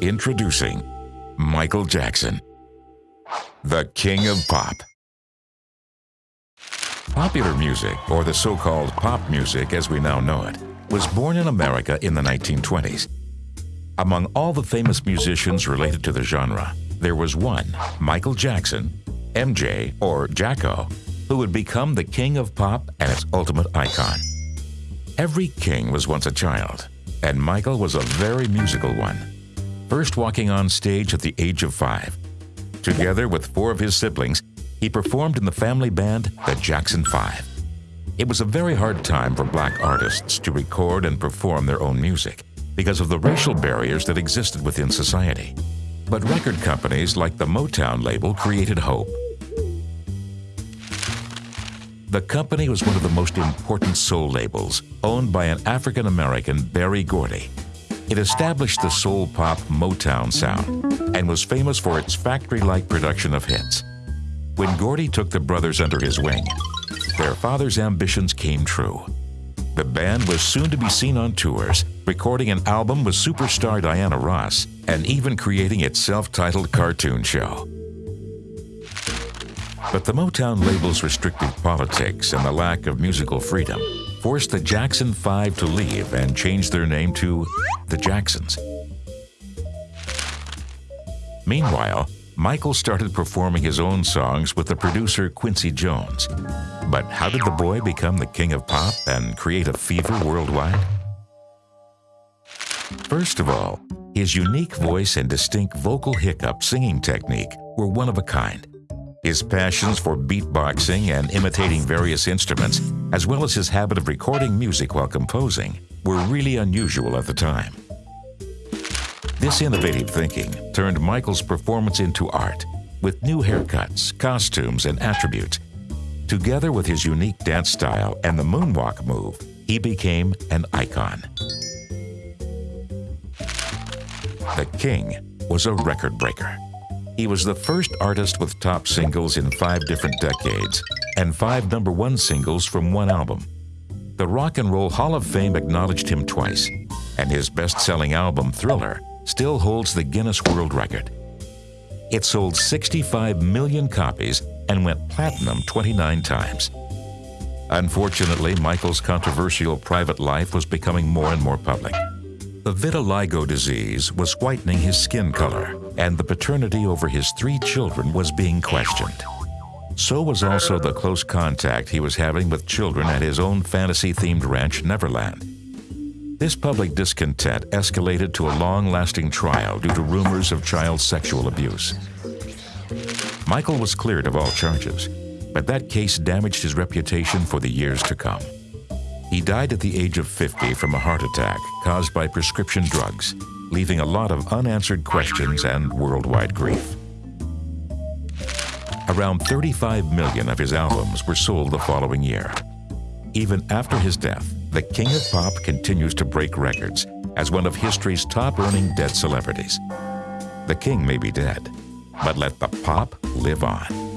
Introducing Michael Jackson, the king of pop. Popular music, or the so-called pop music as we now know it, was born in America in the 1920s. Among all the famous musicians related to the genre, there was one, Michael Jackson, MJ, or Jacko, who would become the king of pop and its ultimate icon. Every king was once a child, and Michael was a very musical one. First walking on stage at the age of five. Together with four of his siblings, he performed in the family band, the Jackson Five. It was a very hard time for black artists to record and perform their own music because of the racial barriers that existed within society. But record companies like the Motown label created hope. The company was one of the most important soul labels, owned by an African American, Berry Gordy. It established the soul pop Motown sound and was famous for its factory like production of hits. When Gordy took the brothers under his wing, their father's ambitions came true. The band was soon to be seen on tours, recording an album with superstar Diana Ross, and even creating its self-titled cartoon show. But the Motown label's restrictive politics and the lack of musical freedom forced the Jackson 5 to leave and change their name to the Jacksons. Meanwhile, Michael started performing his own songs with the producer Quincy Jones. But how did the boy become the king of pop and create a fever worldwide? First of all, his unique voice and distinct vocal hiccup singing technique were one of a kind. His passions for beatboxing and imitating various instruments, as well as his habit of recording music while composing, were really unusual at the time. This innovative thinking turned Michael's performance into art, with new haircuts, costumes, and attributes. Together with his unique dance style and the moonwalk move, he became an icon. The King was a record breaker. He was the first artist with top singles in five different decades and five number one singles from one album. The Rock and Roll Hall of Fame acknowledged him twice, and his best-selling album, Thriller, still holds the Guinness World Record. It sold 65 million copies and went platinum 29 times. Unfortunately, Michael's controversial private life was becoming more and more public. The vitiligo disease was whitening his skin color, and the paternity over his three children was being questioned. So was also the close contact he was having with children at his own fantasy-themed ranch, Neverland. This public discontent escalated to a long-lasting trial due to rumors of child sexual abuse. Michael was cleared of all charges, but that case damaged his reputation for the years to come. He died at the age of 50 from a heart attack caused by prescription drugs, leaving a lot of unanswered questions and worldwide grief. Around 35 million of his albums were sold the following year. Even after his death, the King of Pop continues to break records as one of history's top-earning dead celebrities. The king may be dead, but let the pop live on.